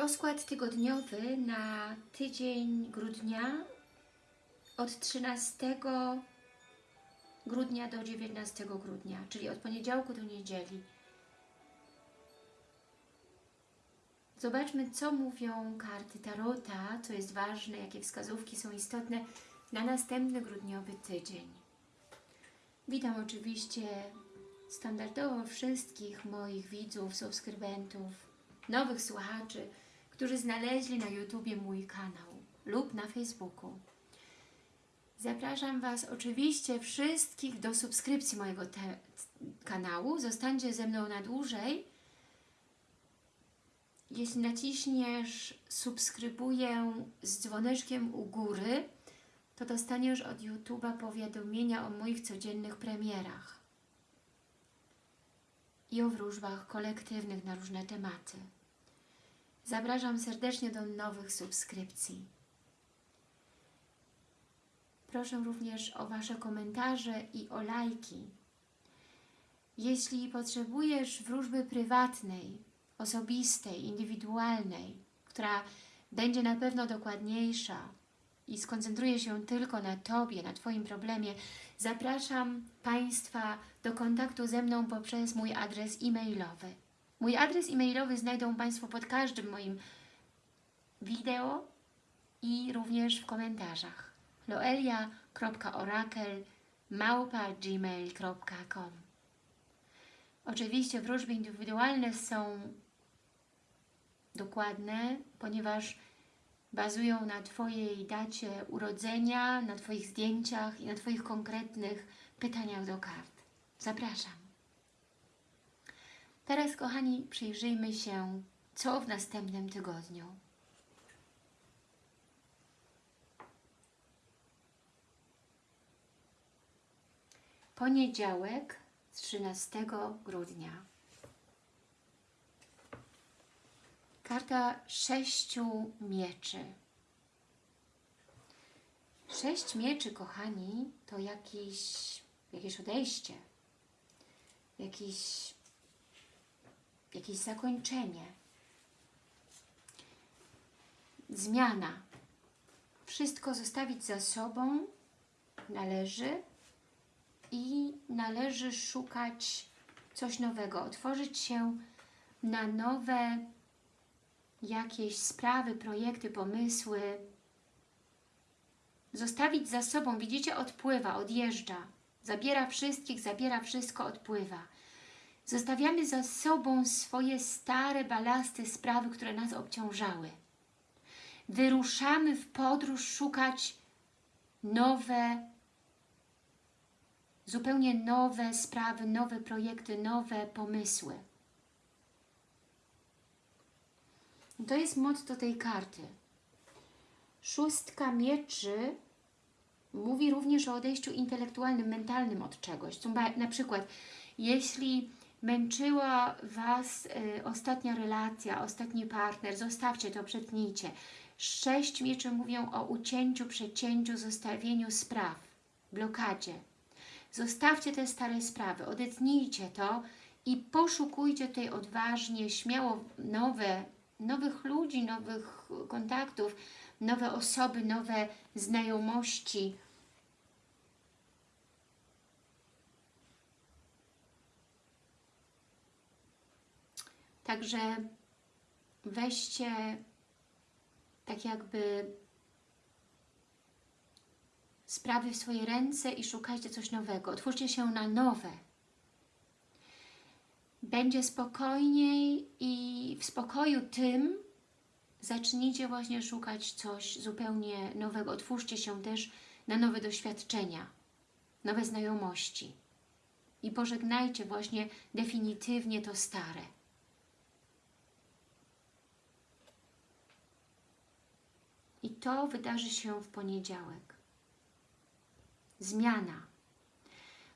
Rozkład tygodniowy na tydzień grudnia od 13 grudnia do 19 grudnia, czyli od poniedziałku do niedzieli. Zobaczmy, co mówią karty Tarota, co jest ważne, jakie wskazówki są istotne na następny grudniowy tydzień. Witam oczywiście standardowo wszystkich moich widzów, subskrybentów, nowych słuchaczy, którzy znaleźli na YouTubie mój kanał lub na Facebooku. Zapraszam Was oczywiście wszystkich do subskrypcji mojego kanału. Zostańcie ze mną na dłużej. Jeśli naciśniesz subskrybuję z dzwoneczkiem u góry, to dostaniesz od YouTube'a powiadomienia o moich codziennych premierach i o wróżbach kolektywnych na różne tematy. Zapraszam serdecznie do nowych subskrypcji. Proszę również o Wasze komentarze i o lajki. Jeśli potrzebujesz wróżby prywatnej, osobistej, indywidualnej, która będzie na pewno dokładniejsza i skoncentruje się tylko na Tobie, na Twoim problemie, zapraszam Państwa do kontaktu ze mną poprzez mój adres e-mailowy. Mój adres e-mailowy znajdą Państwo pod każdym moim wideo i również w komentarzach loelia.orakel.gmail.com Oczywiście wróżby indywidualne są dokładne, ponieważ bazują na Twojej dacie urodzenia, na Twoich zdjęciach i na Twoich konkretnych pytaniach do kart. Zapraszam. Teraz, kochani, przyjrzyjmy się, co w następnym tygodniu. Poniedziałek, 13 grudnia. Karta sześciu mieczy. Sześć mieczy, kochani, to jakiś, jakieś odejście, jakiś, jakieś zakończenie, zmiana. Wszystko zostawić za sobą należy i należy szukać coś nowego, otworzyć się na nowe jakieś sprawy, projekty, pomysły, zostawić za sobą, widzicie, odpływa, odjeżdża, zabiera wszystkich, zabiera wszystko, odpływa. Zostawiamy za sobą swoje stare balasty, sprawy, które nas obciążały. Wyruszamy w podróż szukać nowe, zupełnie nowe sprawy, nowe projekty, nowe pomysły. To jest motto tej karty. Szóstka mieczy mówi również o odejściu intelektualnym, mentalnym od czegoś. Na przykład, jeśli męczyła Was y, ostatnia relacja, ostatni partner, zostawcie to, przetnijcie. Sześć mieczy mówią o ucięciu, przecięciu, zostawieniu spraw, blokadzie. Zostawcie te stare sprawy, odetnijcie to i poszukujcie tutaj odważnie, śmiało nowe nowych ludzi, nowych kontaktów, nowe osoby, nowe znajomości. Także weźcie tak jakby sprawy w swoje ręce i szukajcie coś nowego. Otwórzcie się na nowe będzie spokojniej i w spokoju tym zacznijcie właśnie szukać coś zupełnie nowego. Otwórzcie się też na nowe doświadczenia, nowe znajomości i pożegnajcie właśnie definitywnie to stare. I to wydarzy się w poniedziałek. Zmiana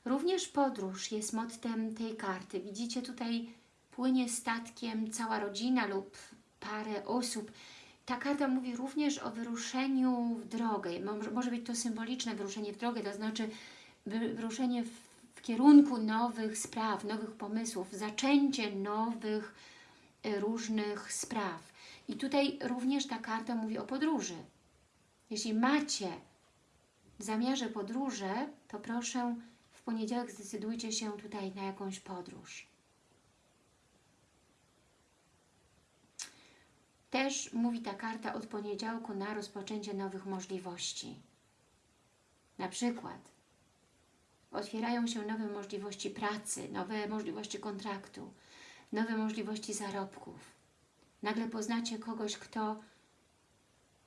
Również podróż jest mottem tej karty. Widzicie tutaj płynie statkiem cała rodzina lub parę osób. Ta karta mówi również o wyruszeniu w drogę. Może być to symboliczne wyruszenie w drogę, to znaczy wyruszenie w, kierunku nowych spraw, nowych pomysłów, zaczęcie nowych e, różnych spraw. I tutaj również ta karta mówi o podróży. Jeśli macie w zamiarze podróże, to proszę w poniedziałek zdecydujcie się tutaj na jakąś podróż. Też mówi ta karta od poniedziałku na rozpoczęcie nowych możliwości. Na przykład otwierają się nowe możliwości pracy, nowe możliwości kontraktu, nowe możliwości zarobków. Nagle poznacie kogoś, kto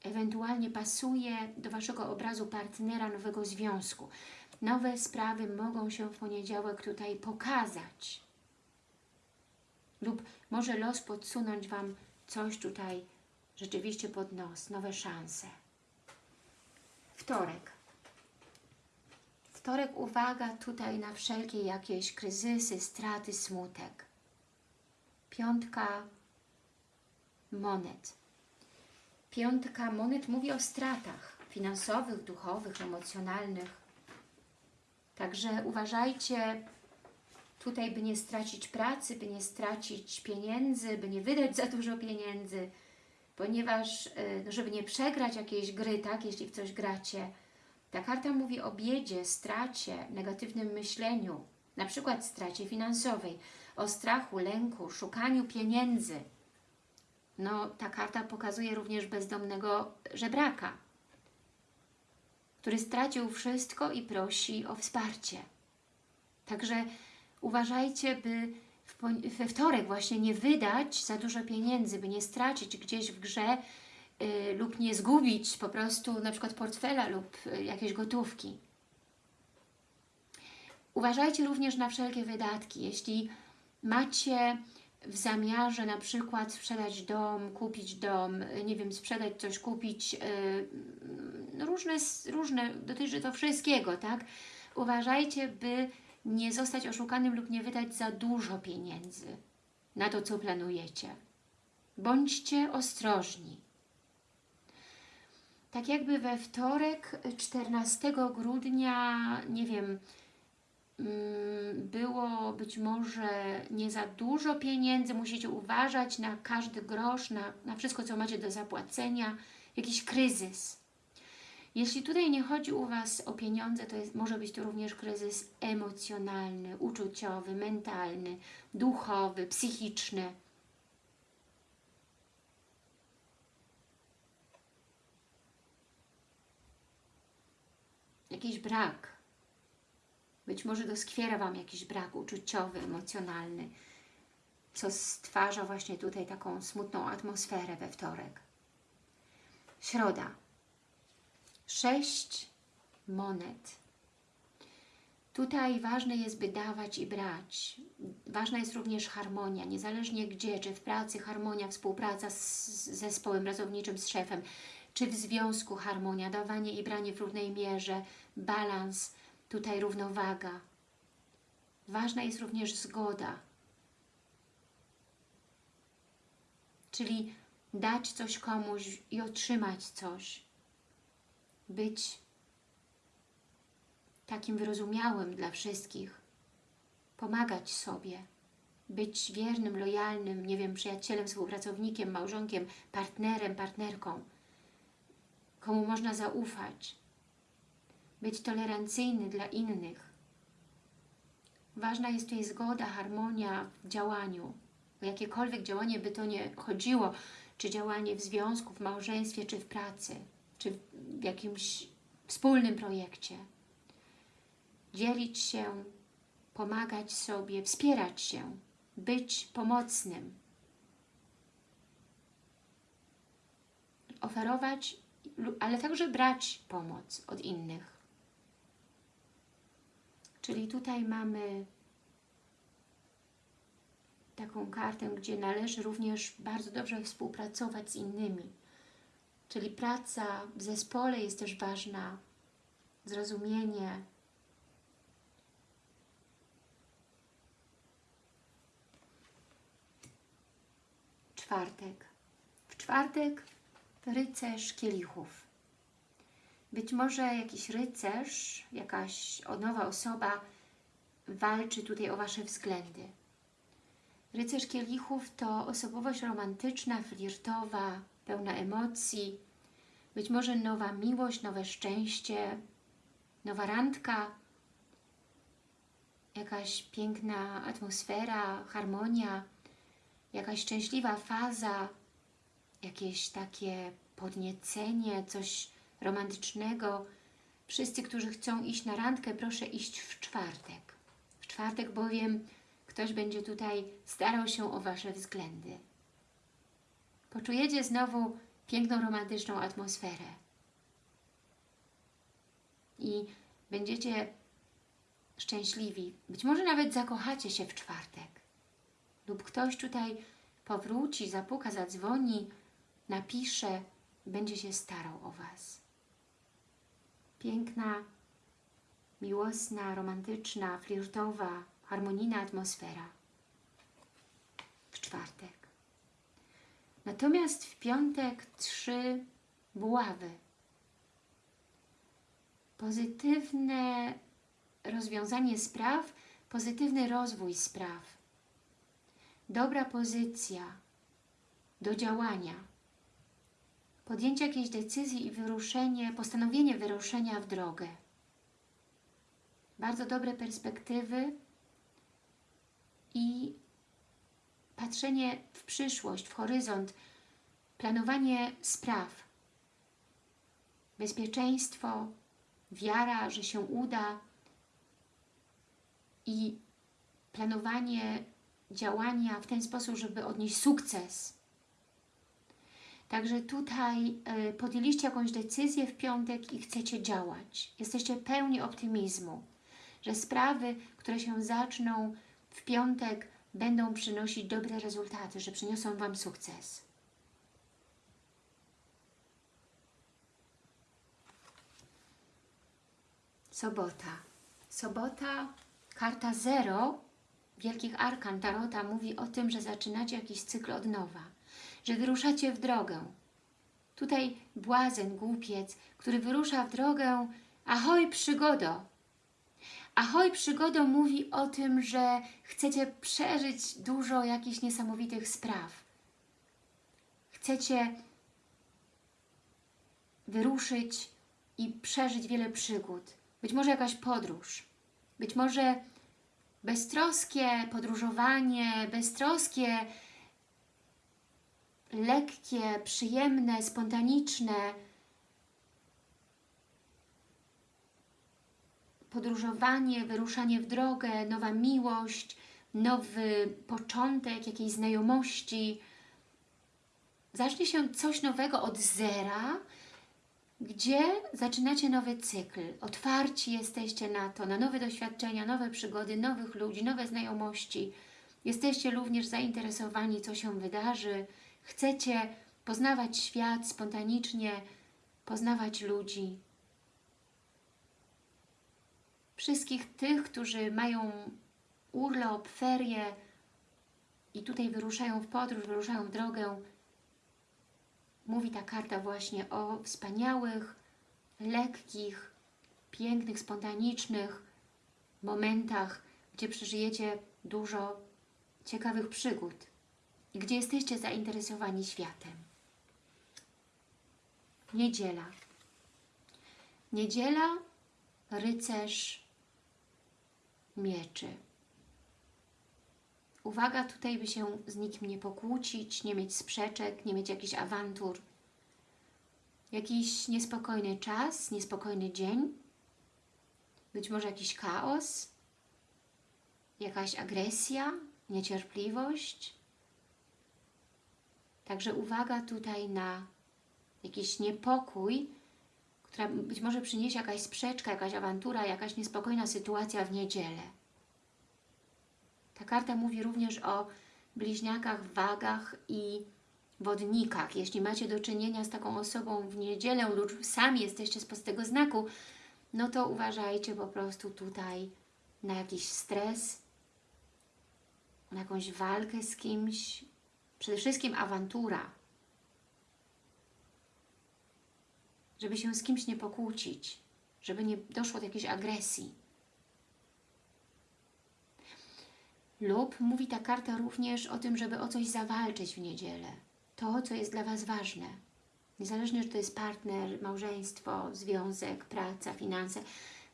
ewentualnie pasuje do Waszego obrazu partnera nowego związku. Nowe sprawy mogą się w poniedziałek tutaj pokazać. Lub może los podsunąć Wam coś tutaj rzeczywiście pod nos, nowe szanse. Wtorek. Wtorek, uwaga tutaj na wszelkie jakieś kryzysy, straty, smutek. Piątka monet. Piątka monet mówi o stratach finansowych, duchowych, emocjonalnych. Także uważajcie tutaj, by nie stracić pracy, by nie stracić pieniędzy, by nie wydać za dużo pieniędzy, ponieważ, no, żeby nie przegrać jakiejś gry, tak, jeśli w coś gracie. Ta karta mówi o biedzie, stracie, negatywnym myśleniu, na przykład stracie finansowej, o strachu, lęku, szukaniu pieniędzy. No, ta karta pokazuje również bezdomnego żebraka, który stracił wszystko i prosi o wsparcie. Także uważajcie, by we wtorek właśnie nie wydać za dużo pieniędzy, by nie stracić gdzieś w grze yy, lub nie zgubić po prostu na przykład portfela lub yy, jakiejś gotówki. Uważajcie również na wszelkie wydatki. Jeśli macie w zamiarze na przykład sprzedać dom, kupić dom, nie wiem, sprzedać coś, kupić yy, różne, różne, dotyczy to wszystkiego, tak? Uważajcie, by nie zostać oszukanym lub nie wydać za dużo pieniędzy na to, co planujecie. Bądźcie ostrożni. Tak jakby we wtorek 14 grudnia, nie wiem, było być może nie za dużo pieniędzy, musicie uważać na każdy grosz, na, na wszystko, co macie do zapłacenia, jakiś kryzys. Jeśli tutaj nie chodzi u Was o pieniądze, to jest, może być to również kryzys emocjonalny, uczuciowy, mentalny, duchowy, psychiczny. Jakiś brak. Być może doskwiera Wam jakiś brak uczuciowy, emocjonalny, co stwarza właśnie tutaj taką smutną atmosferę we wtorek. Środa sześć monet. Tutaj ważne jest, by dawać i brać. Ważna jest również harmonia, niezależnie gdzie, czy w pracy harmonia, współpraca z zespołem pracowniczym, z szefem, czy w związku harmonia, dawanie i branie w równej mierze, balans, tutaj równowaga. Ważna jest również zgoda, czyli dać coś komuś i otrzymać coś. Być takim wyrozumiałym dla wszystkich, pomagać sobie, być wiernym, lojalnym, nie wiem, przyjacielem, współpracownikiem, małżonkiem, partnerem, partnerką, komu można zaufać, być tolerancyjny dla innych. Ważna jest tutaj zgoda, harmonia w działaniu. O jakiekolwiek działanie by to nie chodziło, czy działanie w związku, w małżeństwie, czy w pracy czy w jakimś wspólnym projekcie. Dzielić się, pomagać sobie, wspierać się, być pomocnym. Oferować, ale także brać pomoc od innych. Czyli tutaj mamy taką kartę, gdzie należy również bardzo dobrze współpracować z innymi Czyli praca w zespole jest też ważna, zrozumienie. Czwartek. W czwartek rycerz kielichów. Być może jakiś rycerz, jakaś nowa osoba walczy tutaj o Wasze względy. Rycerz kielichów to osobowość romantyczna, flirtowa, pełna emocji, być może nowa miłość, nowe szczęście, nowa randka, jakaś piękna atmosfera, harmonia, jakaś szczęśliwa faza, jakieś takie podniecenie, coś romantycznego. Wszyscy, którzy chcą iść na randkę, proszę iść w czwartek. W czwartek bowiem ktoś będzie tutaj starał się o Wasze względy. Poczujecie znowu piękną, romantyczną atmosferę. I będziecie szczęśliwi. Być może nawet zakochacie się w czwartek. Lub ktoś tutaj powróci, zapuka, zadzwoni, napisze, będzie się starał o Was. Piękna, miłosna, romantyczna, flirtowa, harmonijna atmosfera w czwartek. Natomiast w piątek trzy buławy. Pozytywne rozwiązanie spraw, pozytywny rozwój spraw. Dobra pozycja do działania. Podjęcie jakiejś decyzji i wyruszenie, postanowienie wyruszenia w drogę. Bardzo dobre perspektywy i patrzenie w przyszłość, w horyzont, planowanie spraw, bezpieczeństwo, wiara, że się uda i planowanie działania w ten sposób, żeby odnieść sukces. Także tutaj y, podjęliście jakąś decyzję w piątek i chcecie działać. Jesteście pełni optymizmu, że sprawy, które się zaczną w piątek, będą przynosić dobre rezultaty, że przyniosą Wam sukces. Sobota. Sobota, karta zero Wielkich Arkan Tarota mówi o tym, że zaczynacie jakiś cykl od nowa, że wyruszacie w drogę. Tutaj błazen, głupiec, który wyrusza w drogę, ahoj przygodo, Ahoj Przygodo mówi o tym, że chcecie przeżyć dużo jakichś niesamowitych spraw. Chcecie wyruszyć i przeżyć wiele przygód. Być może jakaś podróż. Być może beztroskie podróżowanie, beztroskie, lekkie, przyjemne, spontaniczne, podróżowanie, wyruszanie w drogę, nowa miłość, nowy początek jakiejś znajomości. Zacznie się coś nowego od zera, gdzie zaczynacie nowy cykl. Otwarci jesteście na to, na nowe doświadczenia, nowe przygody, nowych ludzi, nowe znajomości. Jesteście również zainteresowani, co się wydarzy. Chcecie poznawać świat spontanicznie, poznawać ludzi. Wszystkich tych, którzy mają urlop, ferie i tutaj wyruszają w podróż, wyruszają w drogę, mówi ta karta właśnie o wspaniałych, lekkich, pięknych, spontanicznych momentach, gdzie przeżyjecie dużo ciekawych przygód gdzie jesteście zainteresowani światem. Niedziela. Niedziela, rycerz, mieczy. Uwaga tutaj, by się z nikim nie pokłócić, nie mieć sprzeczek, nie mieć jakichś awantur. Jakiś niespokojny czas, niespokojny dzień, być może jakiś chaos, jakaś agresja, niecierpliwość. Także uwaga tutaj na jakiś niepokój, która być może przyniesie jakaś sprzeczka, jakaś awantura, jakaś niespokojna sytuacja w niedzielę. Ta karta mówi również o bliźniakach, wagach i wodnikach. Jeśli macie do czynienia z taką osobą w niedzielę lub sami jesteście z tego znaku, no to uważajcie po prostu tutaj na jakiś stres, na jakąś walkę z kimś, przede wszystkim awantura. żeby się z kimś nie pokłócić, żeby nie doszło do jakiejś agresji. Lub mówi ta karta również o tym, żeby o coś zawalczyć w niedzielę. To, co jest dla Was ważne. Niezależnie, czy to jest partner, małżeństwo, związek, praca, finanse,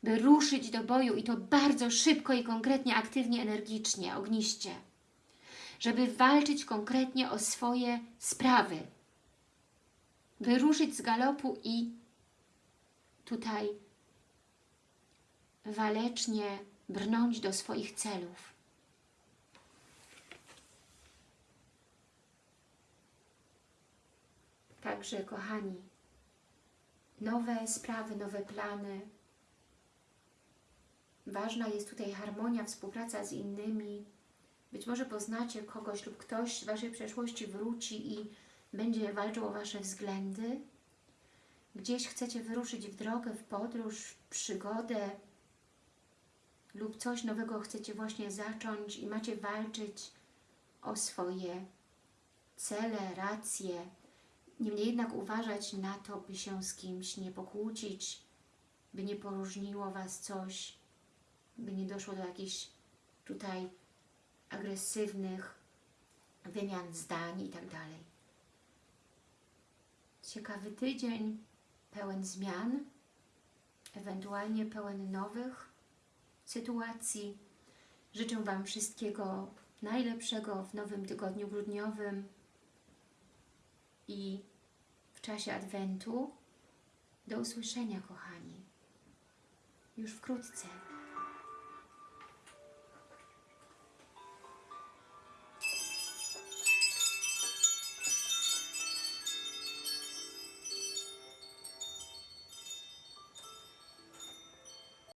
by ruszyć do boju i to bardzo szybko i konkretnie, aktywnie, energicznie, ogniście. Żeby walczyć konkretnie o swoje sprawy. By ruszyć z galopu i tutaj walecznie brnąć do swoich celów. Także, kochani, nowe sprawy, nowe plany. Ważna jest tutaj harmonia, współpraca z innymi. Być może poznacie kogoś lub ktoś z Waszej przeszłości wróci i będzie walczył o Wasze względy. Gdzieś chcecie wyruszyć w drogę, w podróż, w przygodę lub coś nowego chcecie właśnie zacząć i macie walczyć o swoje cele, racje, Niemniej jednak uważać na to, by się z kimś nie pokłócić, by nie poróżniło Was coś, by nie doszło do jakichś tutaj agresywnych wymian zdań i tak. Ciekawy tydzień, pełen zmian, ewentualnie pełen nowych sytuacji. Życzę Wam wszystkiego najlepszego w nowym tygodniu grudniowym i w czasie Adwentu. Do usłyszenia, kochani. Już wkrótce.